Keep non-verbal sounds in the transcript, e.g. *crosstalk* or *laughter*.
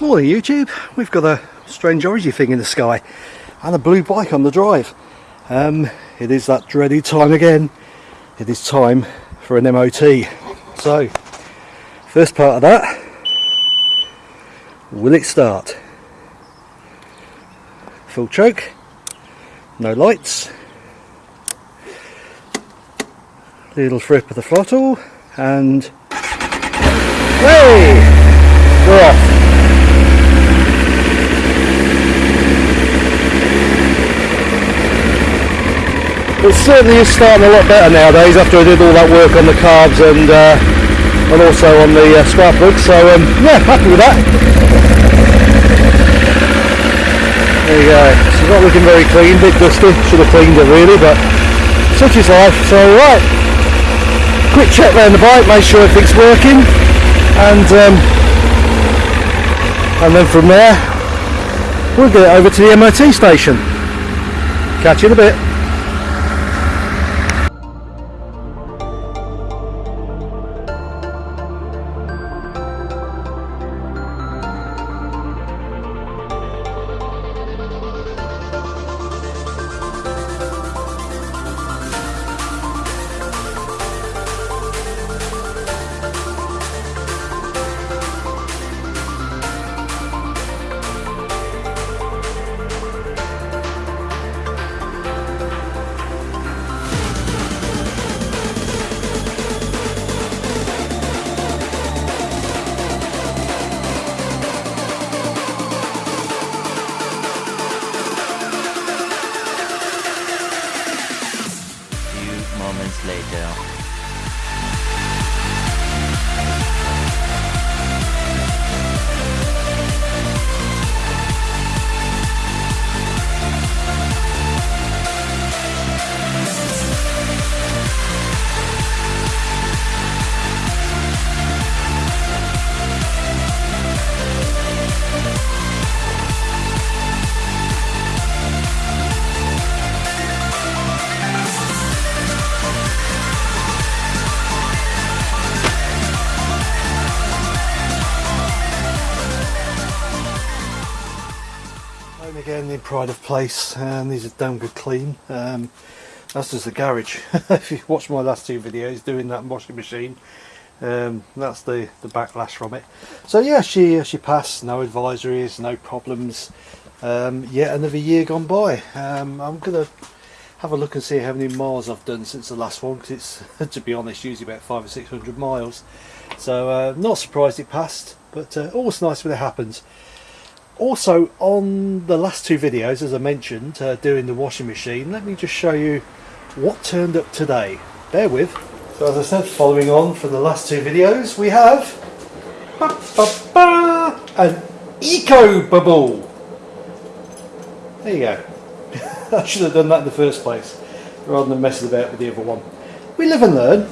Morning YouTube, we've got a strange orangey thing in the sky and a blue bike on the drive. Um, it is that dreaded time again, it is time for an MOT. So, first part of that, will it start? Full choke, no lights, little flip of the throttle and hey, we're off. it certainly is starting a lot better nowadays after I did all that work on the carbs and uh, and also on the uh, scrapbook so um, yeah happy with that. There you go. Not looking very clean bit dusty. Should have cleaned it really but such is life. So right. Quick check around the bike make sure everything's working and um, and then from there we'll get over to the MOT station. Catch you in a bit moments in pride of place and these are damn good clean. Um, that's just the garage. *laughs* If you watch my last two videos doing that washing machine um, that's the the backlash from it. So yeah she she passed. No advisories no problems. Um, yet another year gone by. Um, I'm gonna have a look and see how many miles I've done since the last one because it's *laughs* to be honest usually about five or six hundred miles. So uh, not surprised it passed but uh, always nice when it happens also on the last two videos as I mentioned uh, doing the washing machine let me just show you what turned up today. Bear with. So as I said following on from the last two videos we have ba, ba, ba, an eco bubble. There you go. *laughs* I should have done that in the first place rather than messing about with the other one. We live and learn